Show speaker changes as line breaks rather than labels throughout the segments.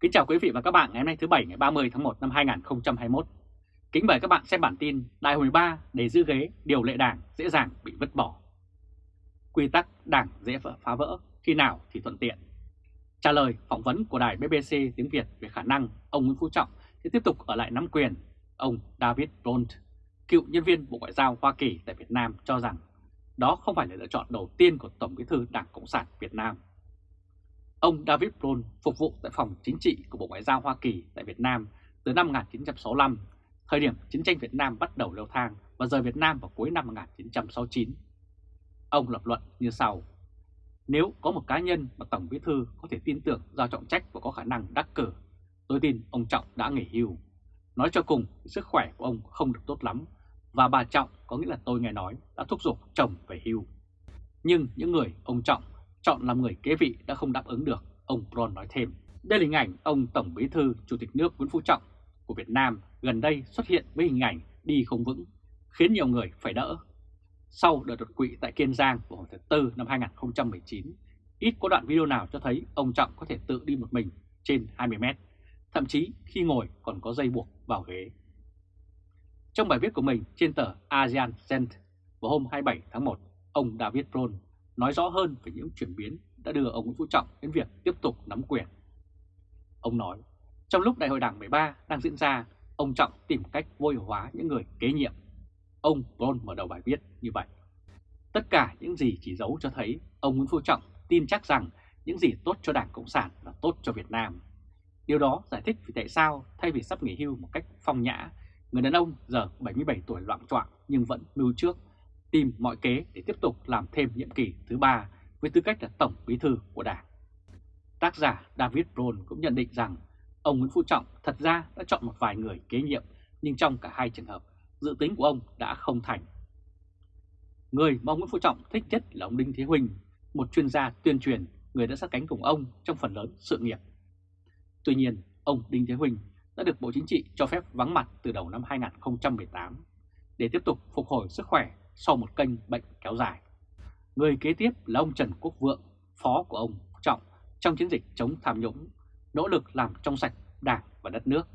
Kính chào quý vị và các bạn ngày hôm nay thứ Bảy ngày 30 tháng 1 năm 2021. Kính mời các bạn xem bản tin Đại hội 3 để giữ ghế điều lệ đảng dễ dàng bị vứt bỏ. Quy tắc đảng dễ phá vỡ khi nào thì thuận tiện. Trả lời phỏng vấn của đài BBC tiếng Việt về khả năng ông Nguyễn Phú Trọng sẽ tiếp tục ở lại nắm quyền, ông David Blunt, cựu nhân viên Bộ Ngoại giao Hoa Kỳ tại Việt Nam cho rằng đó không phải là lựa chọn đầu tiên của Tổng bí thư Đảng Cộng sản Việt Nam. Ông David Brown phục vụ tại phòng chính trị của Bộ Ngoại giao Hoa Kỳ tại Việt Nam từ năm 1965, thời điểm chiến tranh Việt Nam bắt đầu leo thang và rời Việt Nam vào cuối năm 1969. Ông lập luận như sau. Nếu có một cá nhân mà Tổng bí thư có thể tin tưởng giao trọng trách và có khả năng đắc cử, tôi tin ông Trọng đã nghỉ hưu. Nói cho cùng, sức khỏe của ông không được tốt lắm và bà Trọng có nghĩa là tôi nghe nói đã thúc giục chồng về hưu. Nhưng những người ông Trọng chọn làm người kế vị đã không đáp ứng được, ông Bron nói thêm. Đây là hình ảnh ông Tổng Bí thư Chủ tịch nước Nguyễn Phú Trọng của Việt Nam gần đây xuất hiện với hình ảnh đi không vững, khiến nhiều người phải đỡ. Sau đợt đột quỵ tại Kiên Giang vào hồi tháng 4 năm 2019, ít có đoạn video nào cho thấy ông Trọng có thể tự đi một mình trên 20 mét, thậm chí khi ngồi còn có dây buộc vào ghế. Trong bài viết của mình trên tờ ASEAN Cent vào hôm 27 tháng 1, ông David Bron nói rõ hơn về những chuyển biến đã đưa ông Nguyễn Phú Trọng đến việc tiếp tục nắm quyền. Ông nói, trong lúc Đại hội Đảng 13 đang diễn ra, ông Trọng tìm cách vô hiệu hóa những người kế nhiệm. Ông Bron mở đầu bài viết như vậy. Tất cả những gì chỉ giấu cho thấy ông Nguyễn Phú Trọng tin chắc rằng những gì tốt cho Đảng Cộng sản là tốt cho Việt Nam. Điều đó giải thích vì tại sao thay vì sắp nghỉ hưu một cách phong nhã, người đàn ông giờ 77 tuổi loạn trọng nhưng vẫn mưu trước tìm mọi kế để tiếp tục làm thêm nhiệm kỳ thứ ba với tư cách là Tổng Bí thư của Đảng. Tác giả David Brown cũng nhận định rằng ông Nguyễn Phú Trọng thật ra đã chọn một vài người kế nhiệm nhưng trong cả hai trường hợp, dự tính của ông đã không thành. Người mà ông Nguyễn Phú Trọng thích nhất là ông Đinh Thế Huỳnh, một chuyên gia tuyên truyền, người đã sát cánh cùng ông trong phần lớn sự nghiệp. Tuy nhiên, ông Đinh Thế Huỳnh đã được Bộ Chính trị cho phép vắng mặt từ đầu năm 2018 để tiếp tục phục hồi sức khỏe sau một kênh bệnh kéo dài. Người kế tiếp là ông Trần Quốc Vượng, phó của ông Trọng trong chiến dịch chống tham nhũng, nỗ lực làm trong sạch đảng và đất nước.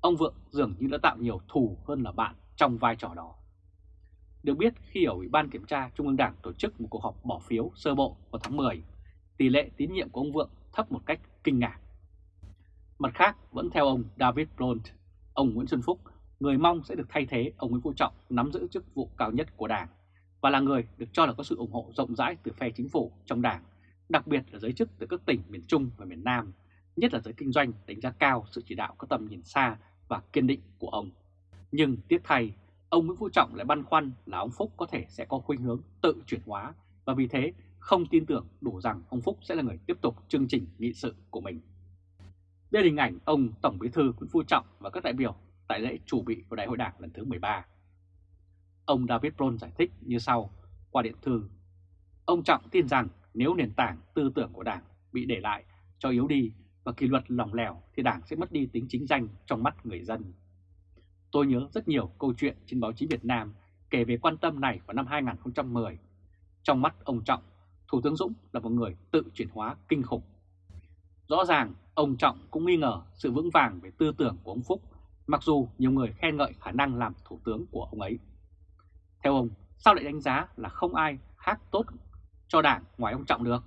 Ông Vượng dường như đã tạo nhiều thù hơn là bạn trong vai trò đó. Được biết khi ở Ủy ban Kiểm tra Trung ương Đảng tổ chức một cuộc họp bỏ phiếu sơ bộ vào tháng 10, tỷ lệ tín nhiệm của ông Vượng thấp một cách kinh ngạc. Mặt khác, vẫn theo ông David Blunt, ông Nguyễn Xuân Phúc người mong sẽ được thay thế ông Nguyễn Phú Trọng nắm giữ chức vụ cao nhất của Đảng và là người được cho là có sự ủng hộ rộng rãi từ phe chính phủ trong Đảng, đặc biệt là giới chức từ các tỉnh miền Trung và miền Nam, nhất là giới kinh doanh đánh giá cao sự chỉ đạo có tầm nhìn xa và kiên định của ông. Nhưng tiếc thay, ông Nguyễn Phú Trọng lại băn khoăn là ông Phúc có thể sẽ có khuynh hướng tự chuyển hóa và vì thế không tin tưởng đủ rằng ông Phúc sẽ là người tiếp tục chương trình nghị sự của mình. Đây là hình ảnh ông Tổng Bí thư Nguyễn Phú Trọng và các đại biểu tại lễ chủ bị của Đại hội Đảng lần thứ 13. Ông David Brown giải thích như sau qua điện thư. Ông Trọng tin rằng nếu nền tảng tư tưởng của Đảng bị để lại cho yếu đi và kỷ luật lỏng lẻo thì Đảng sẽ mất đi tính chính danh trong mắt người dân. Tôi nhớ rất nhiều câu chuyện trên báo chí Việt Nam kể về quan tâm này vào năm 2010. Trong mắt ông Trọng, Thủ tướng Dũng là một người tự chuyển hóa kinh khủng. Rõ ràng, ông Trọng cũng nghi ngờ sự vững vàng về tư tưởng của ông Phúc mặc dù nhiều người khen ngợi khả năng làm thủ tướng của ông ấy. Theo ông, sao lại đánh giá là không ai khác tốt cho đảng ngoài ông Trọng được?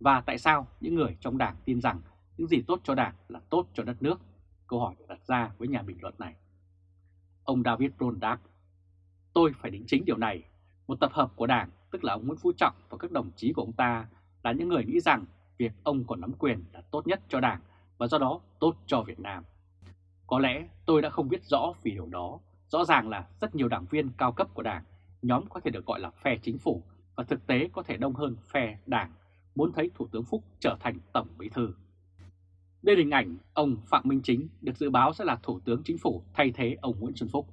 Và tại sao những người trong đảng tin rằng những gì tốt cho đảng là tốt cho đất nước? Câu hỏi được đặt ra với nhà bình luận này. Ông David Brown đáp, tôi phải đính chính điều này. Một tập hợp của đảng, tức là ông Nguyễn Phú Trọng và các đồng chí của ông ta là những người nghĩ rằng việc ông còn nắm quyền là tốt nhất cho đảng và do đó tốt cho Việt Nam. Có lẽ tôi đã không biết rõ vì điều đó. Rõ ràng là rất nhiều đảng viên cao cấp của đảng, nhóm có thể được gọi là phe chính phủ và thực tế có thể đông hơn phe đảng, muốn thấy Thủ tướng Phúc trở thành Tổng Bí Thư. Đây là hình ảnh ông Phạm Minh Chính được dự báo sẽ là Thủ tướng Chính phủ thay thế ông Nguyễn Xuân Phúc.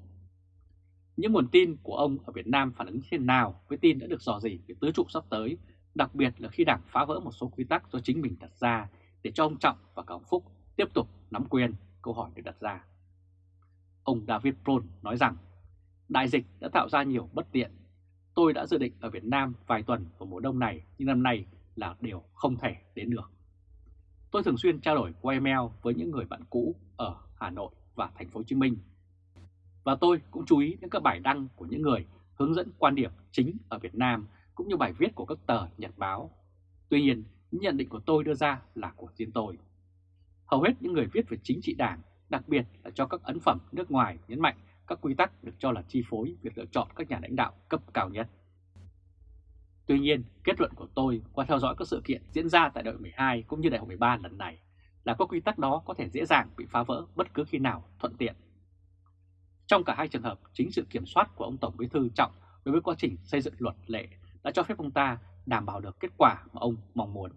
Những nguồn tin của ông ở Việt Nam phản ứng thế nào với tin đã được dò dỉ về tứ trụ sắp tới, đặc biệt là khi đảng phá vỡ một số quy tắc do chính mình đặt ra để cho ông Trọng và cả ông Phúc tiếp tục nắm quyền câu hỏi được đặt ra. Ông David Brown nói rằng, đại dịch đã tạo ra nhiều bất tiện. Tôi đã dự định ở Việt Nam vài tuần vào mùa đông này, nhưng năm nay là điều không thể đến được. tôi thường xuyên trao đổi qua email với những người bạn cũ ở Hà Nội và thành phố Hồ Chí Minh. Và tôi cũng chú ý đến các bài đăng của những người hướng dẫn quan điểm chính ở Việt Nam cũng như bài viết của các tờ nhật báo. Tuy nhiên, những nhận định của tôi đưa ra là của riêng tôi. Hầu hết những người viết về chính trị đảng, đặc biệt là cho các ấn phẩm nước ngoài nhấn mạnh các quy tắc được cho là chi phối việc lựa chọn các nhà lãnh đạo cấp cao nhất. Tuy nhiên, kết luận của tôi qua theo dõi các sự kiện diễn ra tại đại hội 12 cũng như đại hội 13 lần này là các quy tắc đó có thể dễ dàng bị phá vỡ bất cứ khi nào thuận tiện. Trong cả hai trường hợp, chính sự kiểm soát của ông Tổng Bí thư Trọng đối với quá trình xây dựng luật lệ đã cho phép ông ta đảm bảo được kết quả mà ông mong muốn.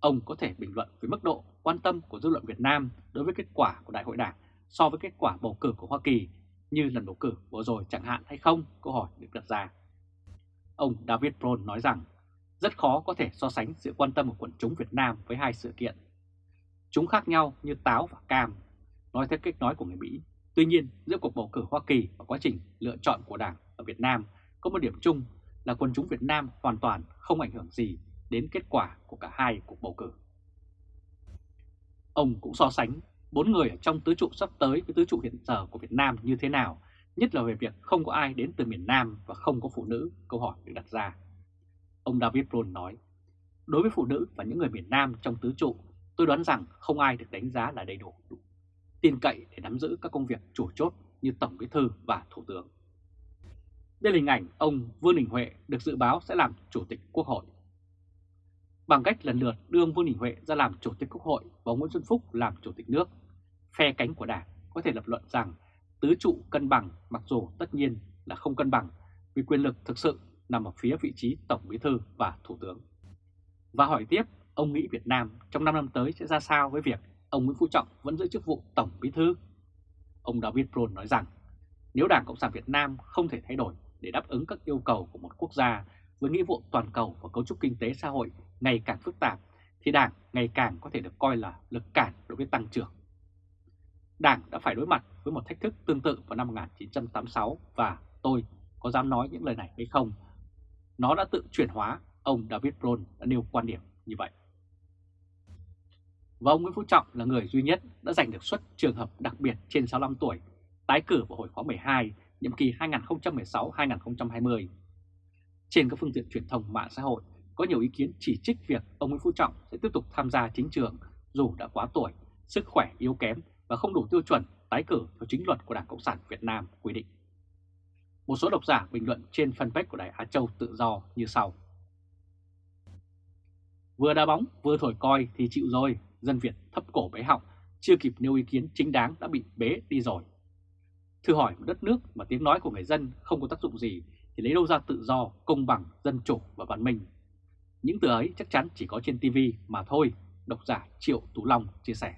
Ông có thể bình luận về mức độ quan tâm của dư luận Việt Nam đối với kết quả của Đại hội Đảng so với kết quả bầu cử của Hoa Kỳ như lần bầu cử vừa rồi chẳng hạn hay không, câu hỏi được đặt ra. Ông David Brown nói rằng rất khó có thể so sánh sự quan tâm của quần chúng Việt Nam với hai sự kiện. Chúng khác nhau như táo và cam, nói theo cách nói của người Mỹ. Tuy nhiên, giữa cuộc bầu cử Hoa Kỳ và quá trình lựa chọn của Đảng ở Việt Nam có một điểm chung là quần chúng Việt Nam hoàn toàn không ảnh hưởng gì đến kết quả của cả hai cuộc bầu cử. Ông cũng so sánh bốn người ở trong tứ trụ sắp tới với tứ trụ hiện giờ của Việt Nam như thế nào, nhất là về việc không có ai đến từ miền Nam và không có phụ nữ, câu hỏi được đặt ra. Ông David Brown nói, đối với phụ nữ và những người miền Nam trong tứ trụ, tôi đoán rằng không ai được đánh giá là đầy đủ, đủ tin cậy để nắm giữ các công việc chủ chốt như Tổng Bí Thư và Thủ tướng. Đây là hình ảnh ông Vương Đình Huệ được dự báo sẽ làm Chủ tịch Quốc hội. Bằng cách lần lượt đưa ông Vương Đình Huệ ra làm Chủ tịch Quốc hội và Nguyễn Xuân Phúc làm Chủ tịch nước, phe cánh của Đảng có thể lập luận rằng tứ trụ cân bằng mặc dù tất nhiên là không cân bằng vì quyền lực thực sự nằm ở phía vị trí Tổng Bí Thư và Thủ tướng. Và hỏi tiếp, ông nghĩ Việt Nam trong 5 năm tới sẽ ra sao với việc ông Nguyễn Phú Trọng vẫn giữ chức vụ Tổng Bí Thư? Ông David Brown nói rằng, nếu Đảng Cộng sản Việt Nam không thể thay đổi để đáp ứng các yêu cầu của một quốc gia với nghĩa vụ toàn cầu và cấu trúc kinh tế xã hội ngày càng phức tạp, thì Đảng ngày càng có thể được coi là lực cản đối với tăng trưởng. Đảng đã phải đối mặt với một thách thức tương tự vào năm 1986 và tôi có dám nói những lời này hay không? Nó đã tự chuyển hóa, ông David Brown đã nêu quan điểm như vậy. Và ông Nguyễn Phú Trọng là người duy nhất đã giành được suất trường hợp đặc biệt trên 65 tuổi, tái cử vào hồi khóa 12, nhiệm kỳ 2016-2020. Trên các phương tiện truyền thông mạng xã hội, có nhiều ý kiến chỉ trích việc ông Nguyễn Phú Trọng sẽ tiếp tục tham gia chính trường dù đã quá tuổi, sức khỏe yếu kém và không đủ tiêu chuẩn tái cử theo chính luật của Đảng Cộng sản Việt Nam quy định. Một số độc giả bình luận trên fanpage của Đài Á Châu tự do như sau. Vừa đá bóng vừa thổi coi thì chịu rồi, dân Việt thấp cổ bế họng, chưa kịp nêu ý kiến chính đáng đã bị bế đi rồi. Thử hỏi một đất nước mà tiếng nói của người dân không có tác dụng gì thì lấy đâu ra tự do, công bằng, dân chủ và văn minh. Những từ ấy chắc chắn chỉ có trên TV mà thôi, độc giả Triệu Tú Long chia sẻ.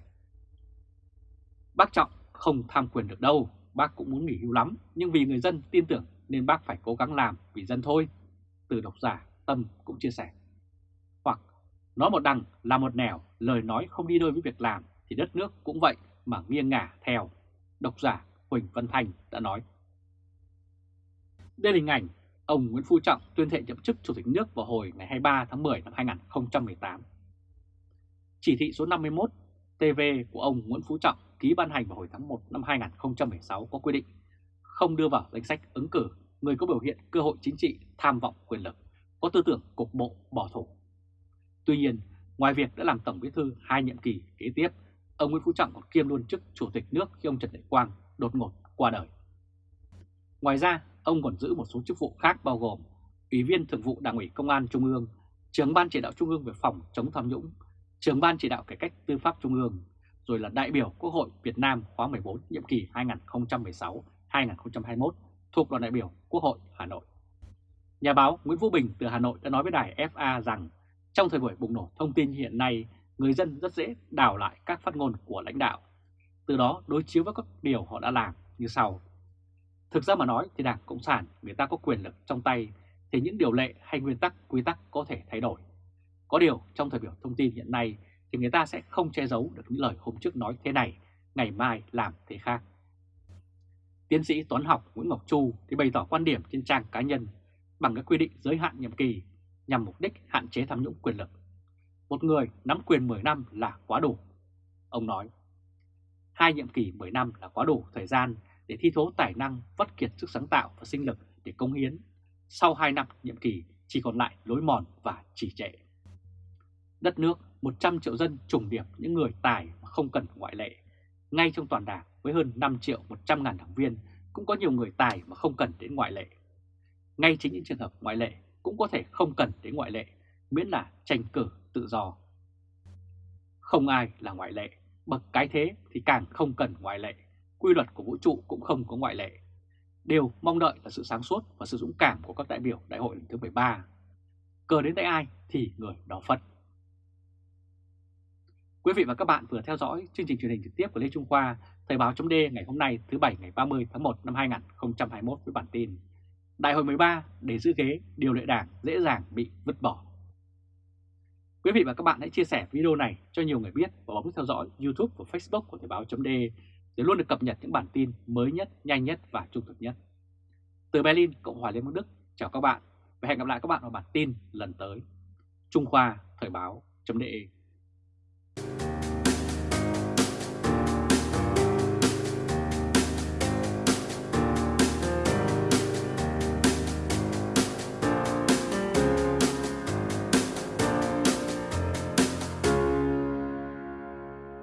Bác Trọng không tham quyền được đâu, bác cũng muốn nghỉ hưu lắm, nhưng vì người dân tin tưởng nên bác phải cố gắng làm vì dân thôi. Từ độc giả Tâm cũng chia sẻ. Hoặc nói một đằng là một nẻo, lời nói không đi đôi với việc làm thì đất nước cũng vậy mà nghiêng ngả theo. Độc giả Huỳnh Văn Thành đã nói. Đây là hình ảnh ông Nguyễn Phú Trọng tuyên thệ nhậm chức Chủ tịch nước vào hồi ngày 23 tháng 10 năm 2018. Chỉ thị số 51 TV của ông Nguyễn Phú Trọng ký ban hành vào hồi tháng 1 năm 2016 có quy định không đưa vào danh sách ứng cử người có biểu hiện cơ hội chính trị tham vọng quyền lực, có tư tưởng cục bộ bỏ thủ. Tuy nhiên, ngoài việc đã làm Tổng Bí thư hai nhiệm kỳ kế tiếp, ông Nguyễn Phú Trọng còn kiêm luôn chức Chủ tịch nước khi ông Trần Đại Quang đột ngột qua đời. Ngoài ra, ông còn giữ một số chức vụ khác bao gồm Ủy viên Thường vụ Đảng ủy Công an Trung ương, Trưởng ban chỉ đạo Trung ương về phòng chống tham nhũng, Trưởng ban chỉ đạo cải cách tư pháp Trung ương, rồi là đại biểu Quốc hội Việt Nam khóa 14 nhiệm kỳ 2016-2021 thuộc đoàn đại biểu Quốc hội Hà Nội. Nhà báo Nguyễn Vũ Bình từ Hà Nội đã nói với đài FA rằng trong thời buổi bùng nổ thông tin hiện nay, người dân rất dễ đảo lại các phát ngôn của lãnh đạo, từ đó đối chiếu với các điều họ đã làm như sau. Thực ra mà nói thì Đảng Cộng sản người ta có quyền lực trong tay thì những điều lệ hay nguyên tắc, quy tắc có thể thay đổi. Có điều trong thời biểu thông tin hiện nay thì người ta sẽ không che giấu được những lời hôm trước nói thế này, ngày mai làm thế khác. Tiến sĩ toán học Nguyễn Ngọc Chu thì bày tỏ quan điểm trên trang cá nhân bằng các quy định giới hạn nhiệm kỳ nhằm mục đích hạn chế tham nhũng quyền lực. một người nắm quyền 10 năm là quá đủ. Ông nói, hai nhiệm kỳ 10 năm là quá đủ thời gian để thi thố tài năng, vất kiệt sức sáng tạo và sinh lực để công hiến. Sau 2 năm nhiệm kỳ chỉ còn lại lối mòn và chỉ trệ. Đất nước 100 triệu dân trùng điệp những người tài mà không cần ngoại lệ. Ngay trong toàn đảng với hơn 5 triệu 100 ngàn đảng viên cũng có nhiều người tài mà không cần đến ngoại lệ. Ngay chính những trường hợp ngoại lệ cũng có thể không cần đến ngoại lệ, miễn là tranh cử tự do. Không ai là ngoại lệ, bậc cái thế thì càng không cần ngoại lệ, quy luật của vũ trụ cũng không có ngoại lệ. Điều mong đợi là sự sáng suốt và sự dũng cảm của các đại biểu đại hội lần thứ 13. Cờ đến tay ai thì người đó phật. Quý vị và các bạn vừa theo dõi chương trình truyền hình trực tiếp của Lê Trung Khoa, Thời báo chấm ngày hôm nay thứ Bảy ngày 30 tháng 1 năm 2021 với bản tin Đại hội 13 để giữ ghế điều lệ đảng dễ dàng bị vứt bỏ. Quý vị và các bạn hãy chia sẻ video này cho nhiều người biết và bấm theo dõi YouTube và Facebook của Thời báo chấm để luôn được cập nhật những bản tin mới nhất, nhanh nhất và trung thực nhất. Từ Berlin, Cộng hòa Liên bang Đức, chào các bạn và hẹn gặp lại các bạn vào bản tin lần tới. Trung Khoa Thời báo chấm